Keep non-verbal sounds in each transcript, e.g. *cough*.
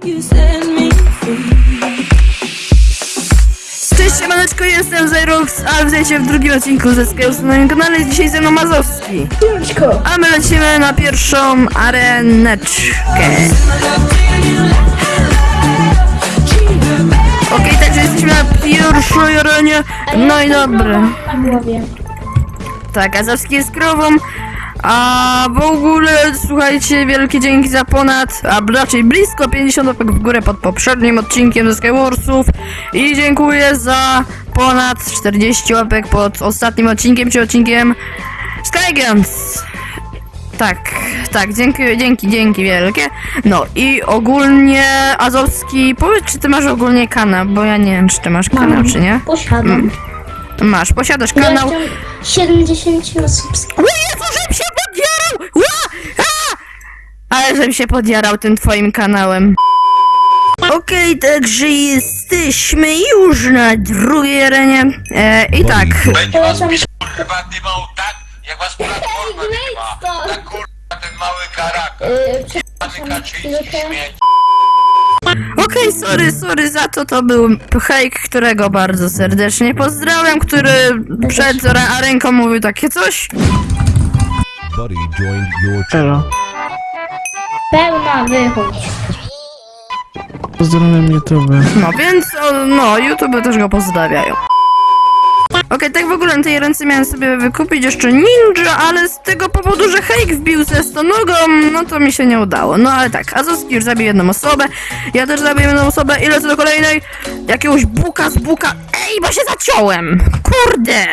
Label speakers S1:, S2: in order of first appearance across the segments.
S1: You set me
S2: Cześć, siemaneczko, jestem Zajrox, a witajcie w drugim odcinku ze Skills na moim kanale. Jest Dzisiaj ze mną Mazowski. A my lecimy na pierwszą areneczkę. Okej, także jesteśmy na pierwszej arenie. No i dobra. Tak, Azowski jest krową. A w ogóle, słuchajcie, wielkie dzięki za ponad, a raczej blisko 50 łapek w górę pod poprzednim odcinkiem ze Skywarsów i dziękuję za ponad 40 łapek pod ostatnim odcinkiem, czy odcinkiem Skyguns. Tak, tak, dzięki, dzięki, dzięki wielkie. No i ogólnie Azowski, powiedz czy ty masz ogólnie kanał, bo ja nie wiem czy ty masz kanał, czy nie?
S3: Posiadam.
S2: Masz, posiadasz kanał.
S3: Jestem 70 subskrypcji.
S2: O Jezu, żebym się podjarał! Ła! A! Ale żebym się podjarał tym twoim kanałem. Okej, także jesteśmy już na drugiej arenie. E, I tak,
S4: Będzie was
S3: Polecam-
S4: PiS kurwa dymał tak, jak was platforma dyma.
S3: to.
S4: Tak kurwa ten mały karak.
S3: Yy,
S4: Pany Kaczyński śmieć.
S2: okej, sorry, sorry za to, to był hejk, którego bardzo serdecznie pozdrawiam, który przed ra- arenką mówił takie coś.
S5: Buddy joined your channel.
S3: Pełna wychodź.
S6: Pozdrawiam YouTube.
S2: No więc, o, no, YouTube też go pozdrawiają. Okej, tak w ogóle na tej ręce miałem sobie wykupić jeszcze ninja, ale z tego powodu, że Hejk wbił ze stonogą, no to mi się nie udało. No ale tak, Azowski już zabił jedną osobę, ja też zabiję jedną osobę i lecę do kolejnej, jakiegoś buka z buka. Ej, bo się zaciąłem! Kurde!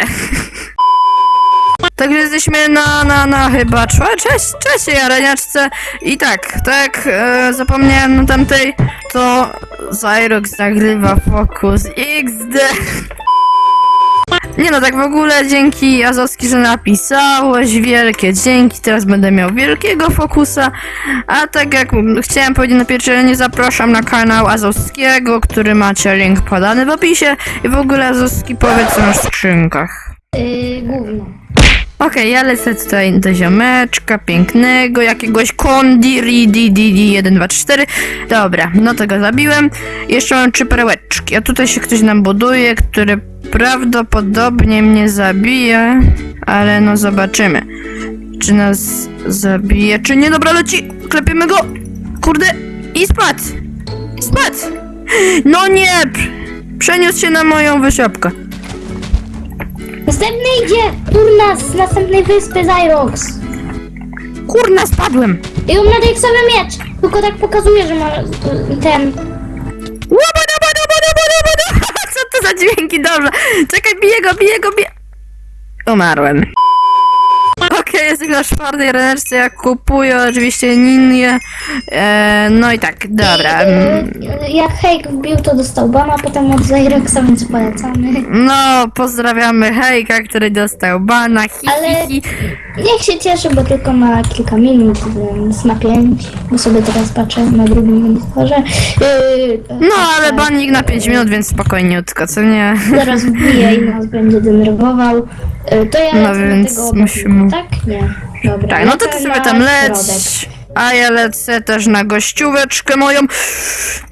S2: Także jesteśmy na, na, na chyba czwa- cześć, trzeciej areniaczce i tak, tak, e, zapomniałem na tamtej, to Zyrox nagrywa Focus XD. Nie no, tak w ogóle dzięki Azowski, że napisałeś, wielkie dzięki, teraz będę miał wielkiego fokusa, a tak jak chciałem powiedzieć na pierwszej zapraszam na kanał Azowskiego, który macie link podany w opisie i w ogóle Azowski powiedz co w skrzynkach.
S3: Yy, gówno.
S2: Okej, ja lecę tutaj do ziomeczka pięknego, jakiegoś Kondi Ridi Didi 1, 2, 4. Dobra, no to go zabiłem. Jeszcze mam trzy perełeczki, a tutaj się ktoś nam buduje, który prawdopodobnie mnie zabije, ale no zobaczymy. Czy nas zabije, czy nie? Dobra, leci! Klepiemy go! Kurde! I spadł! Spadł! No nie! Przeniósł się na moją wysiopkę.
S3: Następny idzie turna z następnej wyspy Zyrox.
S2: Kurna, spadłem!
S3: I on ma deksowy miecz. Tylko tak pokazuje, że ma ten.
S2: Łabada, bada, bada, bada, *laughs* bada. Co to za dźwięki? Dobrze. Czekaj, biję go, biję go, biję. Umarłem. Okej, jesteśmy na czwartej ręczce, ja kupuję oczywiście ninię. E, no i tak, dobra. mm,
S3: Yy, jak Hejk wbił, to dostał bana, potem od Zyroxa, więc polecamy.
S2: No, pozdrawiamy Hejka, który dostał bana. Hi,
S3: Ale-
S2: hi, hi.
S3: Niech się cieszy, bo tylko ma kilka minut, więc na pięć. Bo sobie teraz patrzę na drugim monitorze. Yy,
S2: No, ale banik na 5 minut, więc spokojniutko, co nie?
S3: Zaraz wbije i *laughs* nas będzie denerwował. To ja
S2: No więc
S3: tego
S2: musimy-
S3: Tak? Nie. Dobra.
S2: Tak, no to ty sobie tam leć. A ja lecę też na gościóweczkę moją.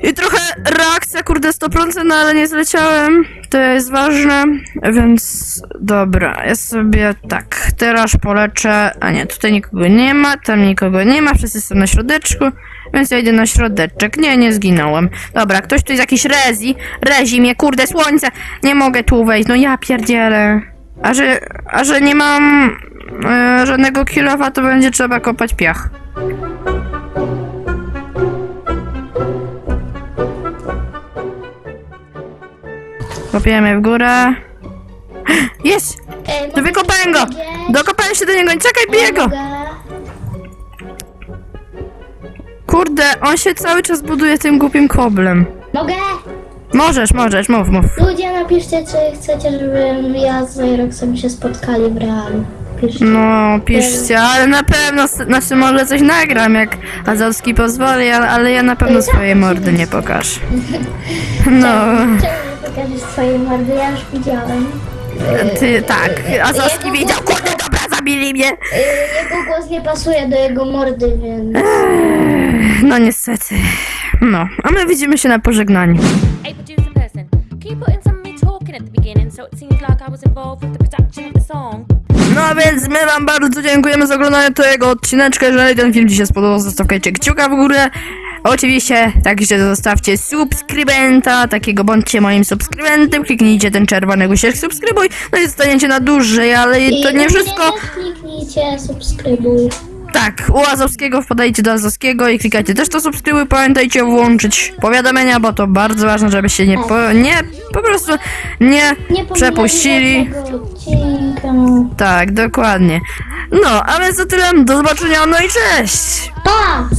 S2: I trochę reakcja, kurde, 100%, no ale nie zleciałem. To jest ważne, więc dobra, ja sobie tak, teraz poleczę. A nie, tutaj nikogo nie ma, tam nikogo nie ma, wszyscy są na środeczku. Więc ja idę na środeczek. Nie, nie zginąłem. Dobra, ktoś tu jest jakiś rezi. Rezi mnie, kurde, słońce. Nie mogę tu wejść, no ja pierdzielę. A że, a że nie mam e, żadnego kilowa, to będzie trzeba kopać piach. Kopiemy w górę. *gasps* Jest!
S3: Ej,
S2: To wykopałem go! Dokopałem się do niego, czekaj, biję go!
S3: Mogę.
S2: Kurde, on się cały czas buduje tym głupim koblem.
S3: Mogę?
S2: Możesz, możesz, mów, mów.
S3: Ludzie, napiszcie, czy chcecie, żebym ja z Zyroxem się spotkali w realu. Piszcie.
S2: No, piszcie, ale na pewno, znaczy może coś nagram, jak Azowski pozwoli, ale, ale ja na pewno swojej mordy nie pokażę. *laughs* No,
S3: Czemu nie pokażesz swojej mordy? Ja już widziałem.
S2: ty, tak, Azowski wiedział, kurde, dobra, zabili mnie.
S3: Yy, jego głos nie pasuje do jego mordy, więc...
S2: No niestety. No, a my widzimy się na pożegnaniu. No więc my wam bardzo dziękujemy za oglądanie tego odcineczka. Jeżeli ten film ci się spodobał, zostawcie kciuka w górę. Oczywiście także zostawcie subskrybenta, takiego bądźcie moim subskrybentem, kliknijcie ten czerwony guziczek subskrybuj, no i zostaniecie na dłużej, ale to nie wszystko.
S3: Kliknijcie, subskrybuj.
S2: Tak, u Azowskiego wpadajcie do Azowskiego i klikajcie też to subskrybuj. Pamiętajcie włączyć powiadomienia, bo to bardzo ważne, żebyście nie po, nie, po prostu nie
S3: Nie
S2: przepuścili.
S3: odcinka.
S2: Tak, dokładnie. No, a więc to tyle. Do zobaczenia, no i cześć!
S3: Pa!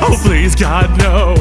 S7: Oh, please, God, no.